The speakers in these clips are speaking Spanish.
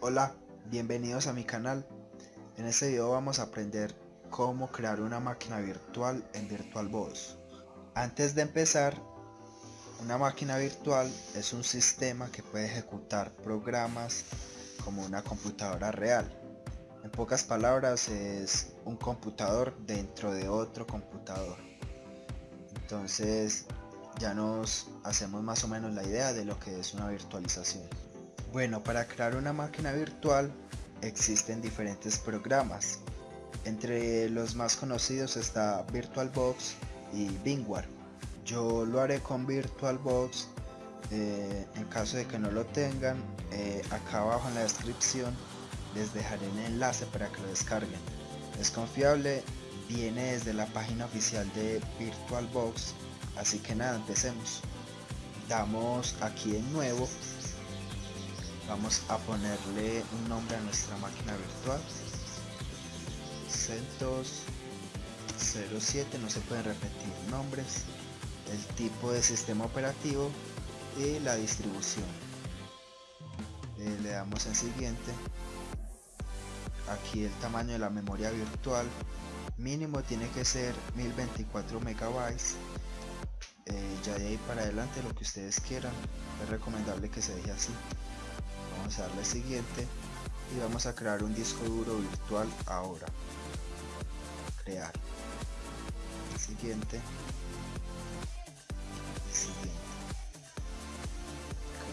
Hola, bienvenidos a mi canal. En este video vamos a aprender cómo crear una máquina virtual en VirtualBox. Antes de empezar, una máquina virtual es un sistema que puede ejecutar programas como una computadora real. En pocas palabras es un computador dentro de otro computador. Entonces ya nos hacemos más o menos la idea de lo que es una virtualización. Bueno, para crear una máquina virtual existen diferentes programas. Entre los más conocidos está VirtualBox y Bingware. Yo lo haré con VirtualBox. Eh, en caso de que no lo tengan, eh, acá abajo en la descripción les dejaré el enlace para que lo descarguen. Es confiable, viene desde la página oficial de VirtualBox así que nada empecemos damos aquí en nuevo vamos a ponerle un nombre a nuestra máquina virtual. CentOS 07 no se pueden repetir nombres. El tipo de sistema operativo y la distribución. Eh, le damos en siguiente. Aquí el tamaño de la memoria virtual mínimo tiene que ser 1024 megabytes. Eh, ya de ahí para adelante lo que ustedes quieran. Es recomendable que se deje así a darle siguiente y vamos a crear un disco duro virtual ahora. Crear. Siguiente. Siguiente.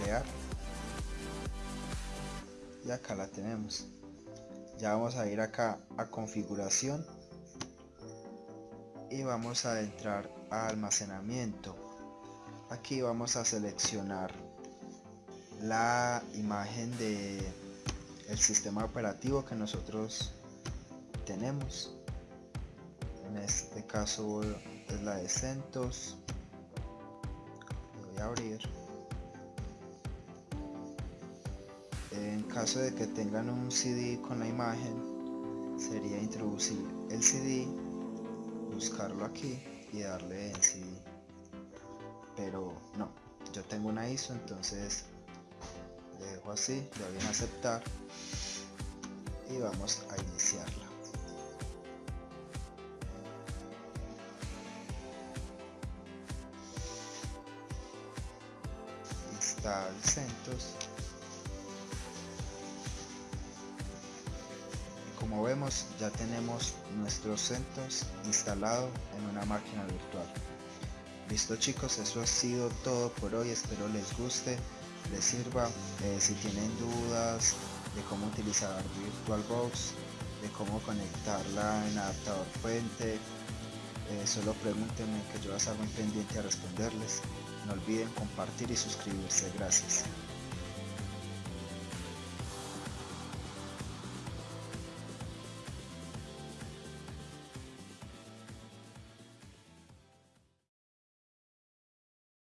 Crear. Y acá la tenemos. Ya vamos a ir acá a configuración y vamos a entrar a almacenamiento. Aquí vamos a seleccionar la imagen de el sistema operativo que nosotros tenemos. En este caso es la de CentOS. Voy a abrir. En caso de que tengan un CD con la imagen sería introducir el CD buscarlo aquí y darle en CD pero no yo tengo una ISO entonces dejo así le doy en aceptar y vamos a iniciarla. Install CentOS. Como vemos ya tenemos nuestro CentOS instalado en una máquina virtual. Listo chicos eso ha sido todo por hoy. Espero les guste les sirva eh, si tienen dudas de cómo utilizar VirtualBox de cómo conectarla en adaptador fuente eh, solo pregúntenme que yo las hago en pendiente a responderles. No olviden compartir y suscribirse. Gracias